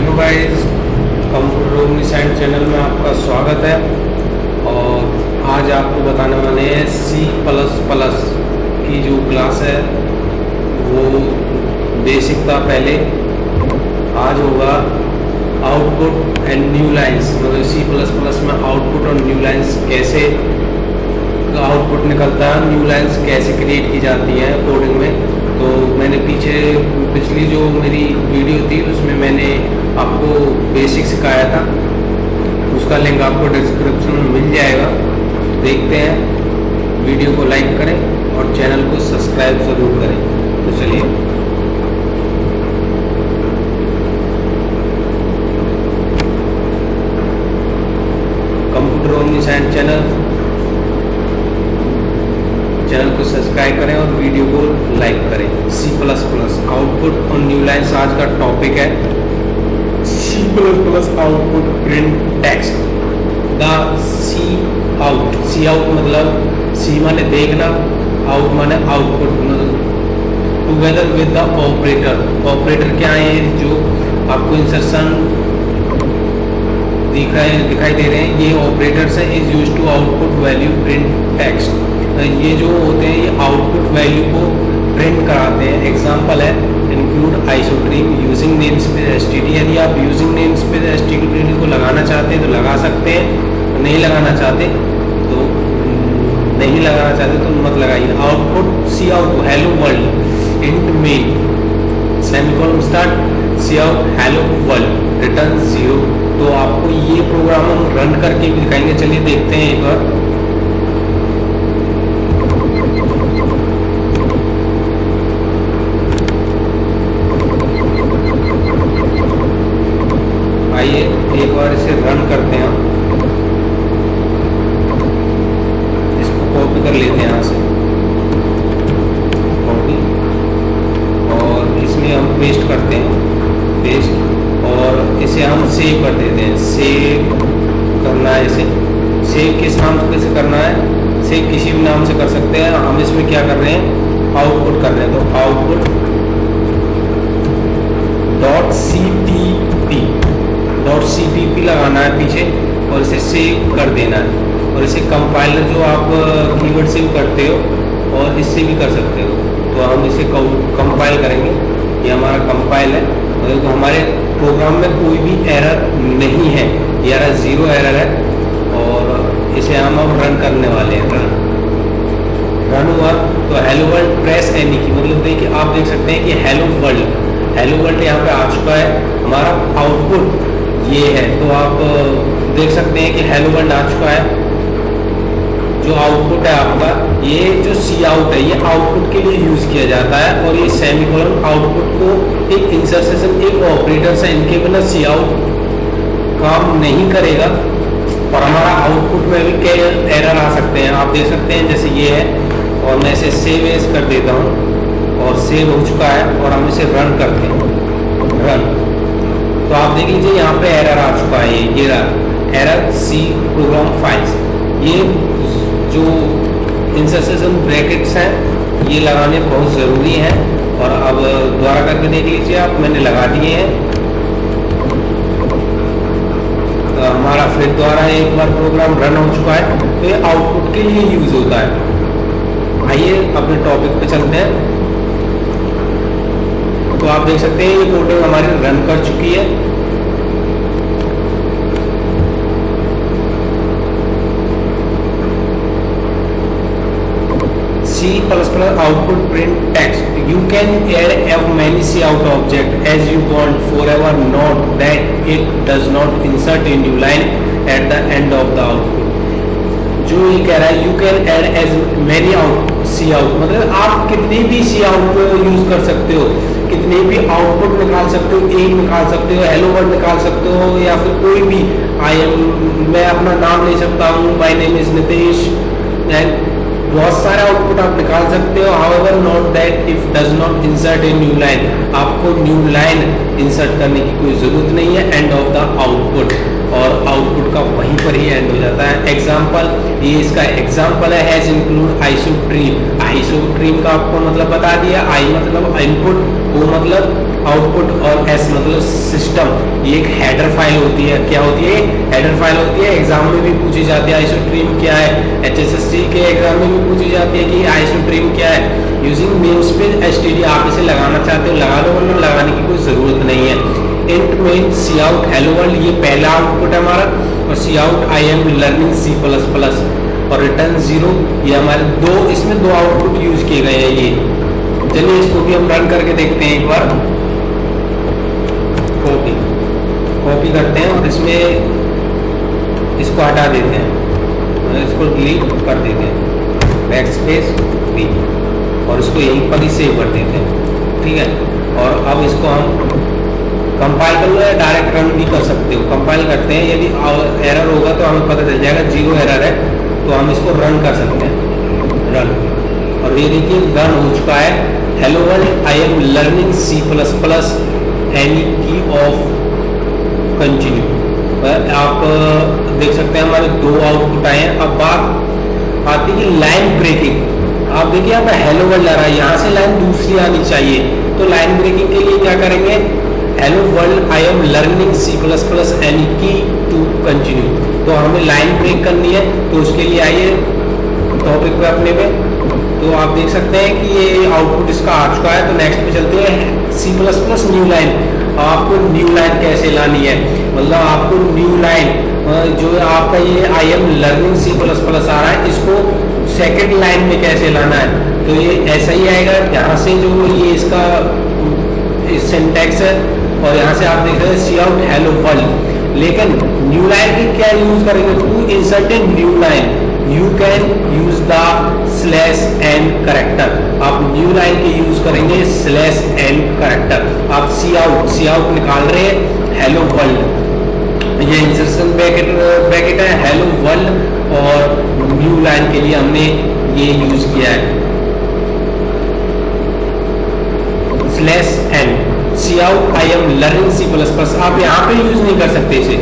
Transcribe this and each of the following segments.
Hello guys computer ओमनीसाइड channel में आपका स्वागत है। और आज आपको बताने वाले हैं सी प्लस प्लस की जो क्लास है, वो बेसिक था पहले। आज होगा आउटपुट एंड न्यू लाइंस मतलब सी प्लस प्लस में आउटपुट और न्यू लाइंस कैसे आउटपुट निकलता है न्यू लाइंस कैसे क्रिएट की जाती है कोडिंग में। तो मैंने पीछे पिछली जो मेरी वीडियो थी, उसमें मैंने आपको बेसिक सिखाया था। उसका लिंक आपको डिस्क्रिप्शन में मिल जाएगा। देखते हैं। वीडियो को लाइक करें और चैनल को सब्सक्राइब ज़रूर करें। तो चलिए। कंप्यूटर ओनली साइंस चैनल को सब्सक्राइब करें और वीडियो को लाइक करें सी प्लस प्लस और न्यू लाइन्स आज का टॉपिक है। C plus plus output print text the C out C out मतलब सी माने देखना आउट माने output together with the operator operator क्या है? जो आपको इंसर्शन दिखाई दिखाई दे रहे हैं। ये ऑपरेटर्स है is use to output value print text ये जो होते हैं, ये आउटपुट वैल्यू को प्रिंट कराते हैं। एग्जांपल है include iostream using name space S यदि आप यूजिंग नेम स्पेस एस को लगाना चाहते हैं तो लगा सकते हैं नहीं लगाना चाहते तो नहीं लगाना चाहते तो मत लगाइए। Output C out hello world int main semicolon start C out hello world return zero तो आपको ये प्रोग्राम हम रन करके दिखाएँगे। चलिए देखते हैं एक बार आइए एक बार इसे रन करते हैं इसको कॉपी कर लेते हैं यहाँ से कॉपी और इसमें हम पेस्ट करते हैं पेस्ट और इसे हम सेव कर देते हैं। सेव करना है इसे। सेव किस नाम से करना है? सेव किसी भी नाम से कर सकते हैं। हम इसमें क्या कर रहे हैं? आउटपुट कर रहे हैं। तो output dot C T P dot C P P लगाना है पीछे और इसे सेव कर देना है। और इसे कंपाइलर जो आप कीवर्ड सेव करते हो और इससे भी कर सकते हो। तो हम इसे कंपाइल करेंगे। ये हमारा कंपाइल है। हमारे प्रोग्राम में कोई भी एरर नहीं है। ये एरर ज़ीरो एरर है और इसे हम अब रन करने वाले हैं। रन रन हुआ तो हेलो वर्ल्ड प्रेस एनी की मतलब देखिए, आप देख सकते हैं कि हेलो वर्ल्ड हेलो वर्ल्ड यहाँ पे आ चुका है। हमारा आउटपुट ये है। तो आप देख सकते हैं कि हेलो वर्ल्ड आ चुका है। जो आउटपुट है आपका ये जो सी आउट है, ये आउटपुट के लिए यूज़ किया जाता है और ये सेमिकोलन आउटपुट को एक इंसर्सेशन एक ऑपरेटर से इनके बिना सी आउट काम नहीं करेगा। और हमारा आउटपुट में भी कई एरर आ सकते हैं। आप देख सकते हैं, जैसे ये है, और मैं इसे सेव एज कर देता हूँ। और सेव हो चुका है, और हम इसे रन करते हैं। रन तो आप देख लीजिए, यहाँ पे एरर आ चुका है, ये ये एरर सी प्रोग्राम फाइल्स ये जो इंसर्सेशन ब्रैकेट्स हैं, ये लगाने बहुत ज़रूरी हैं, और अब दोबारा करके देख लीजिए आप, मैंने लगा दिए हैं। तो हमारा फिर द्वारा एक बार प्रोग्राम रन हो चुका है तो ये आउटपुट के लिए यूज़ होता है। आइए अपने टॉपिक पे चलते हैं। तो आप देख सकते हैं, ये कोडिंग हमारी रन कर चुकी है। C++ output print text. You can add as many C out object as you want, forever. Note that it does not insert a new line at the end of the output. जो ये कह रहा है you can add as many out C out मतलब आप कितने भी सी out use कर सकते हो, कितने भी आउटपुट निकाल सकते हो, एक निकाल सकते हो हेलो वर्ड निकाल सकते हो, या फिर कोई भी आई एम मैं अपना नाम ले सकता हूँ my name is Nitesh and बहुत सारे आउटपुट आप निकाल सकते हो however not that if does not insert a new line आपको न्यू लाइन इंसर्ट करने की कोई ज़रूरत नहीं है एंड ऑफ़ द आउटपुट और आउटपुट का वहीं पर ही एंड हो जाता है। एग्ज़ाम्पल ये इसका एग्ज़ाम्पल है इंक्लूड आइसोट्रीम आइसोट्रीम का आपको मतलब बता दिया आई मतलब इनपुट वो मतलब आउटपुट और एस मतलब सिस्टम ये एक हेडर फ़ाइल होती है। क्या होती है? हेडर फ़ाइल होती है। एग्ज़ाम में भी पूछी जाती है आइसोट्रीम क्या है? एच के एग्ज़ाम में भी पूछी जाती है कि आइसोट्रीम क्या है? यूजिंग नेम स्पेस एस आप इसे लगाना चाहते हो, लगा लो वरना लगाने की कोई ज़रूरत नहीं है। Int main C out hello world ये पहला आउटपुट है हमारा, और C out I am learning C plus plus और रिटर्न ज़ीरो ये हमारे दो, इसमें दो आउटपुट यूज़ किए गए हैं ये। चलिए इसको भी हम रन करके देखते हैं एक बार। कॉपी कॉपी करते हैं और इसमें इसको हटा देते हैं। इसको डिलीट कर देते हैं। बैक स्पेस वी और इसको यहीं पर ही सेव कर देते हैं। ठीक है? और अब इसको हम कंपाइल कर लो या डायरेक्ट रन भी कर सकते हो। कंपाइल करते हैं, यदि एरर होगा तो हमें पता चल जाएगा ज़ीरो एरर है तो हम इसको रन कर सकते हैं। रन और ये देखिए रन हो चुका है। Hello world I am learning C plus plus any key of continue आप देख सकते हैं हमारे दो आउटपुट आए हैं। अब बात आती है लाइन ब्रेकिंग आप देखिए, यहाँ पे हेलो वर्ल्ड आ रहा है। यहाँ से लाइन दूसरी आनी चाहिए। तो लाइन ब्रेकिंग के लिए क्या करेंगे? Hello world I am learning C plus plus any key to continue तो हमें लाइन ब्रेक करनी है तो उसके लिए आइए टॉपिक पे अपने पे। तो आप देख सकते हैं कि ये आउटपुट इसका आ चुका है तो नेक्स्ट पे चलते हैं। C plus plus new line आपको न्यू लाइन कैसे लानी है? मतलब आपको न्यू लाइन जो आपका ये I am learning C plus plus आ रहा है, इसको सेकेंड लाइन में कैसे लाना है? तो ये ऐसा ही आएगा। यहाँ से जो ये इसका सेंटेक्स है और यहाँ से आप देख रहे हैं सी आउट हेलो वर्ल्ड लेकिन न्यू लाइन की क्या यूज़ करेंगे? To insert new line you can use the slash N character आप न्यू लाइन के यूज़ करेंगे स्लैश एन करेक्टर आप सी आउट सी आउट निकाल रहे हैं हेलो वर्ल्ड ये इंसर्शन ब्रैकेट ब्रैकेट है हेलो वर्ल्ड और न्यू लाइन के लिए हमने ये यूज़ किया है. Slash N C I am learning C plus plus आप यहाँ पे यूज़ नहीं कर सकते इसे।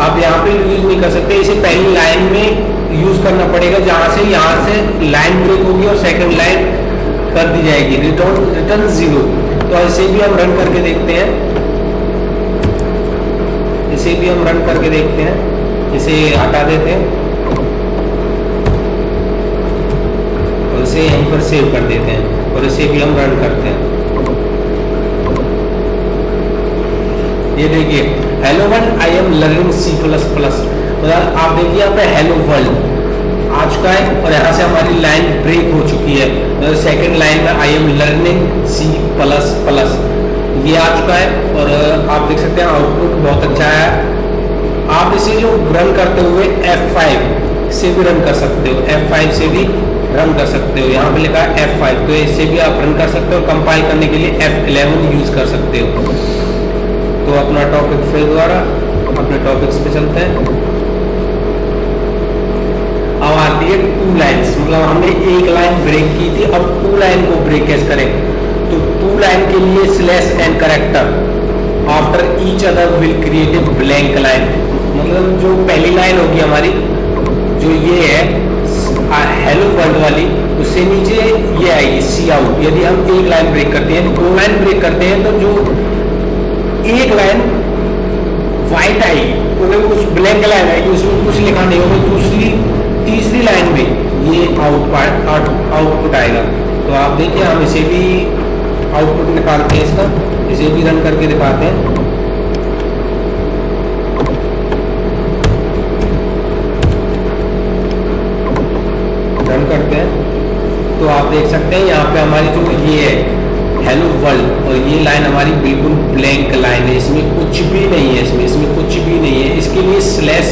आप यहाँ पे यूज़ नहीं कर सकते। इसे पहली लाइन में यूज़ करना पड़ेगा, जहाँ से यहाँ से लाइन ब्रेक होगी और सेकंड लाइन कर दी जाएगी। रिटर्न रिटर्न ज़ीरो तो ऐसे भी हम रन करके देखते हैं। इसे भी हम रन करके देखते हैं। इसे हटा देते हैं। और इसे यहीं पर सेव कर देते हैं। और इसे भी हम रन करते हैं। ये देखिए hello world I am learning C plus plus मतलब आप देखिए यहाँ पे हेलो वर्ल्ड आ चुका है और यहाँ से हमारी लाइन ब्रेक हो चुकी है। सेकंड लाइन में I am learning C plus plus ये आ चुका है और आप देख सकते हैं आउटपुट बहुत अच्छा है। आप इसे जो रन करते हुए F5 से भी रन कर सकते हो। F5 से भी रन कर सकते हो। यहाँ पे लिखा है F5 तो इससे भी आप रन कर सकते हो। कंपाइल करने के लिए F11 यूज़ कर सकते हो। तो अपना टॉपिक फिर द्वारा अपने टॉपिक्स पे चलते हैं। अब आती है टू लाइन्स मतलब हमने एक लाइन ब्रेक की थी, अब टू लाइन को ब्रेक कैसे करें। तो टू लाइन के लिए slash end character after each other will create a blank line मतलब जो पहली लाइन होगी हमारी, जो ये है हेलो वर्ल्ड वाली, उससे नीचे ये आएगी सी आउट यदि हम एक लाइन ब्रेक करते हैं, दो लाइन ब्रेक करते हैं तो जो एक लाइन व्हाइट आएगी तो कुछ ब्लैक लाइन आएगी उसमें कुछ लिखा नहीं होगा, दूसरी, तीसरी लाइन में ये आउट आउटपुट आएगा। तो आप देखिए, हम इसे भी आउटपुट निकालते हैं इसका, इसे भी रन करके दिखाते हैं। रन करते हैं। तो आप देख सकते हैं, यहाँ पे हमारी जो ये है हेलो वर्ल्ड और ये लाइन हमारी बिल्कुल ब्लैंक लाइन है, इसमें कुछ भी नहीं है, इसमें इसमें कुछ भी नहीं है। इसके लिए स्लैश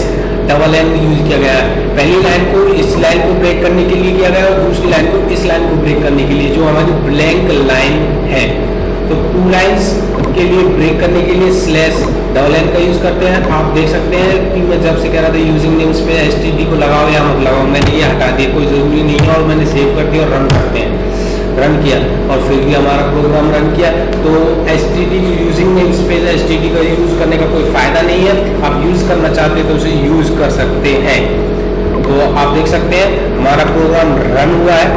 डबल एन यूज़ किया गया है। पहली लाइन को इस लाइन को ब्रेक करने के लिए किया गया और दूसरी लाइन को इस लाइन को ब्रेक करने के लिए, जो हमारी ब्लैंक लाइन है। तो टू लाइंस के लिए ब्रेक करने के लिए स्लैश डबल एन का यूज़ करते हैं। आप देख सकते हैं कि मैं जब से कह रहा था यूजिंग नेम्स पे एस को लगाओ या मत लगाओ, मैंने ये हटा दिया, कोई ज़रूरी नहीं है, और मैंने सेव कर दिया और रन करते हैं। रन किया और फिर भी हमारा प्रोग्राम रन किया तो S T D using name space S T D का यूज़ करने का कोई फ़ायदा नहीं है। आप यूज़ करना चाहते हैं तो उसे यूज़ कर सकते हैं। तो आप देख सकते हैं, हमारा प्रोग्राम रन हुआ है।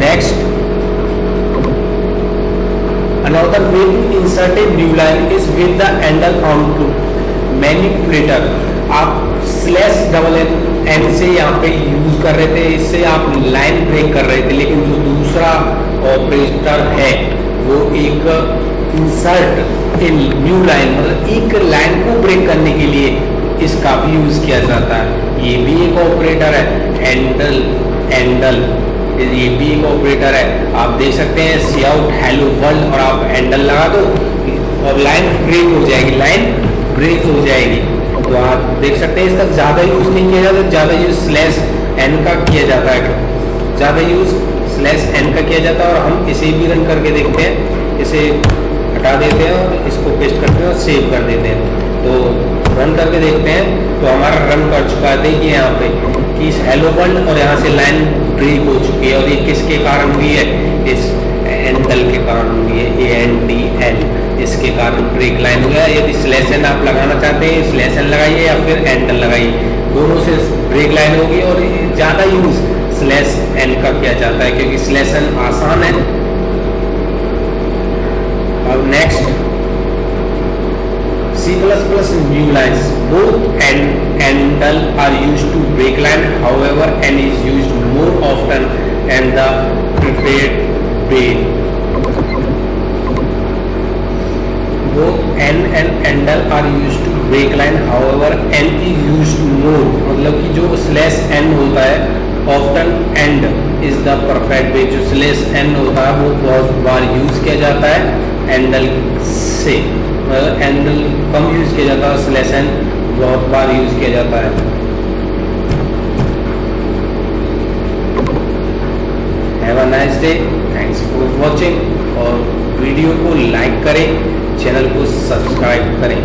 Next Another way to insert a new line is with the onto manipulator. आप स्लैश डबल एन एन से यहाँ पे यूज़ कर रहे थे, इससे आप लाइन ब्रेक कर रहे थे, लेकिन जो दूसरा ऑपरेटर है, वो एक इंसर्ट इन न्यू लाइन मतलब एक लाइन को ब्रेक करने के लिए इसका भी यूज़ किया जाता है। ये भी एक ऑपरेटर है एंडल एंडल ये भी एक ऑपरेटर है। आप देख सकते हैं सी आउट हेलो वर्ल्ड और आप एंडल लगा दो, और लाइन ब्रेक हो जाएगी लाइन ब्रेक हो जाएगी। तो आप देख सकते हैं, इसका ज़्यादा यूज़ नहीं किया जाता, ज़्यादा यूज़ स्लैश एन का किया जाता है। ज़्यादा यूज़ स्लैश एन का किया जाता है और हम इसे भी रन करके देखते हैं, इसे हटा देते हैं और इसको पेस्ट करते हैं और सेव कर देते हैं। तो रन करके देखते हैं तो हमारा रन कर चुका है। देखिए यहाँ पे कि इस हेलो वर्ल्ड और यहाँ से लाइन ब्रेक हो चुकी है और ये किसके कारण हुई है? इस एंडल के कारण हुई है ए एन डी एल इसके कारण ब्रेक लाइन हो गया यदि स्लेसन आप लगाना चाहते हैं स्लेसन लगाइए या फिर एंडल लगाइए दोनों से ब्रेक लाइन होगी और ज़्यादा यूज़ स्लेस एन का किया जाता है क्योंकि स्लेसन आसान है अब next C++ new lines. Both and handle are used to break line. However, n is used more often and the preferred way. Both n endl are use to break line however N is use more मतलब कि जो slash N होता है often endl is the perfect way जो slash N होता है, वो बहुत बार यूज़ किया जाता है एंडल से मतलब एंडल कम यूज़ किया जाता है स्लेस एंड बहुत बार यूज़ किया जाता है Have a nice day. Thanks for watching. और वीडियो को लाइक करें चैनल को सब्सक्राइब करें।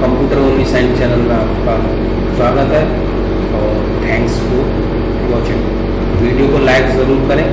कंप्यूटर ओमी साइंस चैनल में आपका स्वागत है और थैंक्स फॉर वॉचिंग वीडियो को लाइक ज़रूर करें।